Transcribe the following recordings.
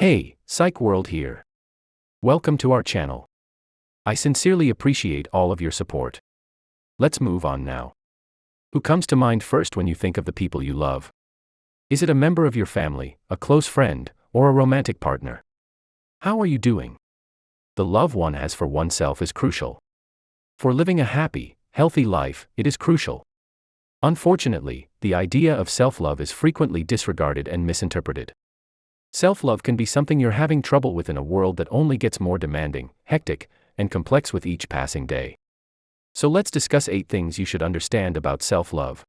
Hey, Psych World here. Welcome to our channel. I sincerely appreciate all of your support. Let's move on now. Who comes to mind first when you think of the people you love? Is it a member of your family, a close friend, or a romantic partner? How are you doing? The love one has for oneself is crucial. For living a happy, healthy life, it is crucial. Unfortunately, the idea of self love is frequently disregarded and misinterpreted. Self love can be something you're having trouble with in a world that only gets more demanding, hectic, and complex with each passing day. So let's discuss eight things you should understand about self love.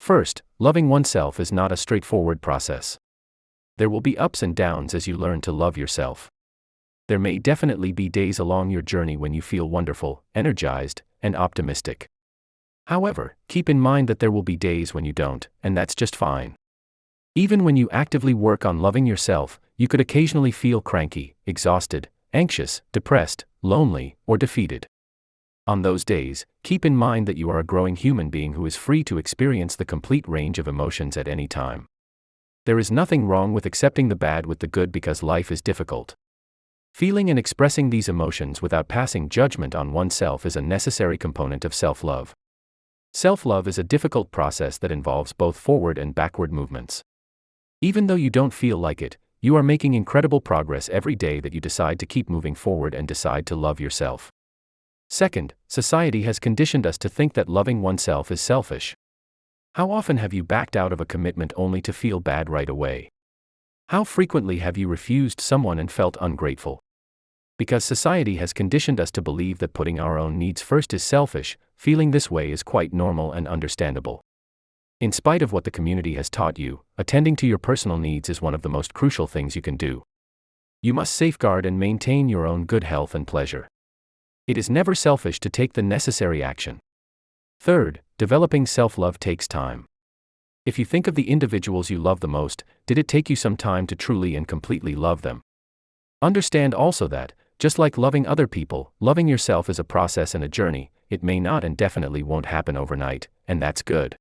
First, loving oneself is not a straightforward process. There will be ups and downs as you learn to love yourself. There may definitely be days along your journey when you feel wonderful, energized, and optimistic. However, keep in mind that there will be days when you don't, and that's just fine. Even when you actively work on loving yourself, you could occasionally feel cranky, exhausted, anxious, depressed, lonely, or defeated. On those days, keep in mind that you are a growing human being who is free to experience the complete range of emotions at any time. There is nothing wrong with accepting the bad with the good because life is difficult. Feeling and expressing these emotions without passing judgment on oneself is a necessary component of self love. Self love is a difficult process that involves both forward and backward movements. Even though you don't feel like it, you are making incredible progress every day that you decide to keep moving forward and decide to love yourself. Second, society has conditioned us to think that loving oneself is selfish. How often have you backed out of a commitment only to feel bad right away? How frequently have you refused someone and felt ungrateful? Because society has conditioned us to believe that putting our own needs first is selfish, feeling this way is quite normal and understandable. In spite of what the community has taught you, attending to your personal needs is one of the most crucial things you can do. You must safeguard and maintain your own good health and pleasure. It is never selfish to take the necessary action. Third, developing self love takes time. If you think of the individuals you love the most, did it take you some time to truly and completely love them? Understand also that, just like loving other people, loving yourself is a process and a journey, it may not and definitely won't happen overnight, and that's good.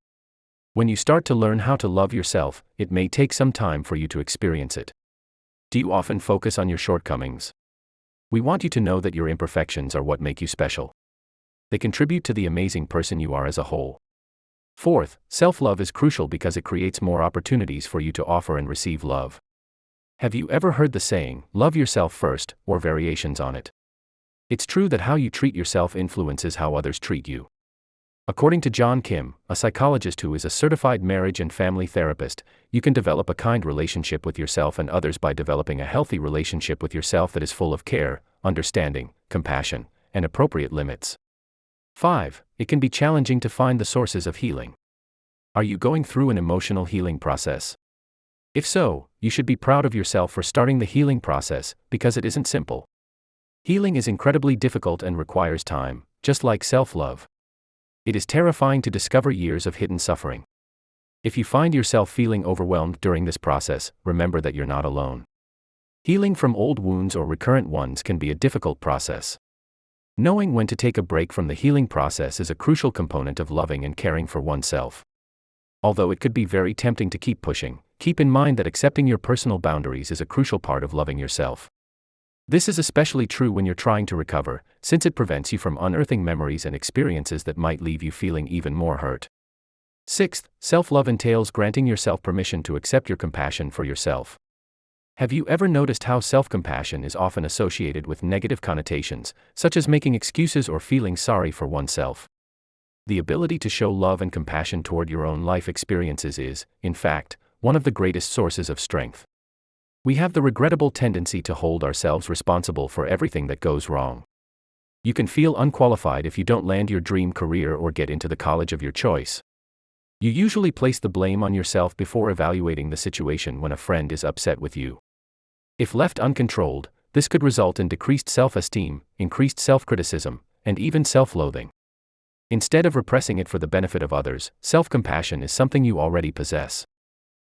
When you start to learn how to love yourself, it may take some time for you to experience it. Do you often focus on your shortcomings? We want you to know that your imperfections are what make you special. They contribute to the amazing person you are as a whole. Fourth, self love is crucial because it creates more opportunities for you to offer and receive love. Have you ever heard the saying, love yourself first, or variations on it? It's true that how you treat yourself influences how others treat you. According to John Kim, a psychologist who is a certified marriage and family therapist, you can develop a kind relationship with yourself and others by developing a healthy relationship with yourself that is full of care, understanding, compassion, and appropriate limits. 5. It can be challenging to find the sources of healing. Are you going through an emotional healing process? If so, you should be proud of yourself for starting the healing process, because it isn't simple. Healing is incredibly difficult and requires time, just like self love. It is terrifying to discover years of hidden suffering. If you find yourself feeling overwhelmed during this process, remember that you're not alone. Healing from old wounds or recurrent ones can be a difficult process. Knowing when to take a break from the healing process is a crucial component of loving and caring for oneself. Although it could be very tempting to keep pushing, keep in mind that accepting your personal boundaries is a crucial part of loving yourself. This is especially true when you're trying to recover, since it prevents you from unearthing memories and experiences that might leave you feeling even more hurt. Sixth, self love entails granting yourself permission to accept your compassion for yourself. Have you ever noticed how self compassion is often associated with negative connotations, such as making excuses or feeling sorry for oneself? The ability to show love and compassion toward your own life experiences is, in fact, one of the greatest sources of strength. We have the regrettable tendency to hold ourselves responsible for everything that goes wrong. You can feel unqualified if you don't land your dream career or get into the college of your choice. You usually place the blame on yourself before evaluating the situation when a friend is upset with you. If left uncontrolled, this could result in decreased self esteem, increased self criticism, and even self loathing. Instead of repressing it for the benefit of others, self compassion is something you already possess.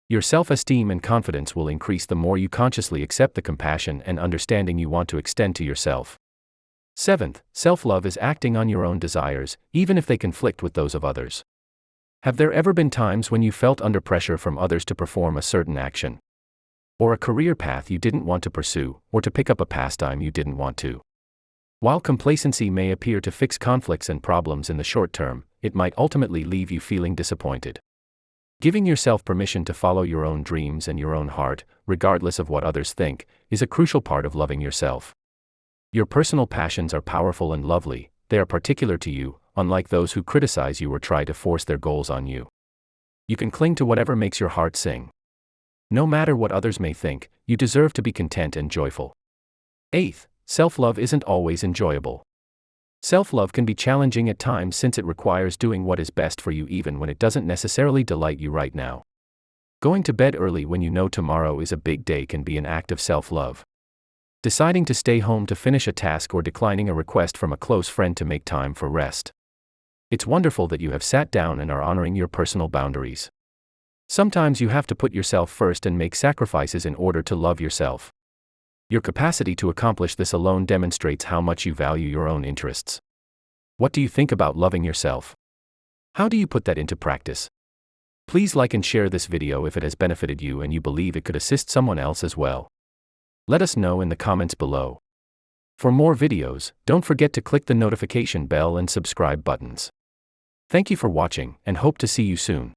Your self esteem and confidence will increase the more you consciously accept the compassion and understanding you want to extend to yourself. Seventh, self love is acting on your own desires, even if they conflict with those of others. Have there ever been times when you felt under pressure from others to perform a certain action? or a career path you didn't want to pursue, or to pick up a pastime you didn't want to. While complacency may appear to fix conflicts and problems in the short term, it might ultimately leave you feeling disappointed. Giving yourself permission to follow your own dreams and your own heart, regardless of what others think, is a crucial part of loving yourself. Your personal passions are powerful and lovely, they are particular to you, unlike those who criticize you or try to force their goals on you. You can cling to whatever makes your heart sing. No matter what others may think, you deserve to be content and joyful. Eighth, self love isn't always enjoyable. Self love can be challenging at times since it requires doing what is best for you even when it doesn't necessarily delight you right now. Going to bed early when you know tomorrow is a big day can be an act of self love. Deciding to stay home to finish a task or declining a request from a close friend to make time for rest. It's wonderful that you have sat down and are honoring your personal boundaries. Sometimes you have to put yourself first and make sacrifices in order to love yourself. Your capacity to accomplish this alone demonstrates how much you value your own interests. What do you think about loving yourself? How do you put that into practice? Please like and share this video if it has benefited you and you believe it could assist someone else as well. Let us know in the comments below. For more videos, don't forget to click the notification bell and subscribe buttons. Thank you for watching and hope to see you soon.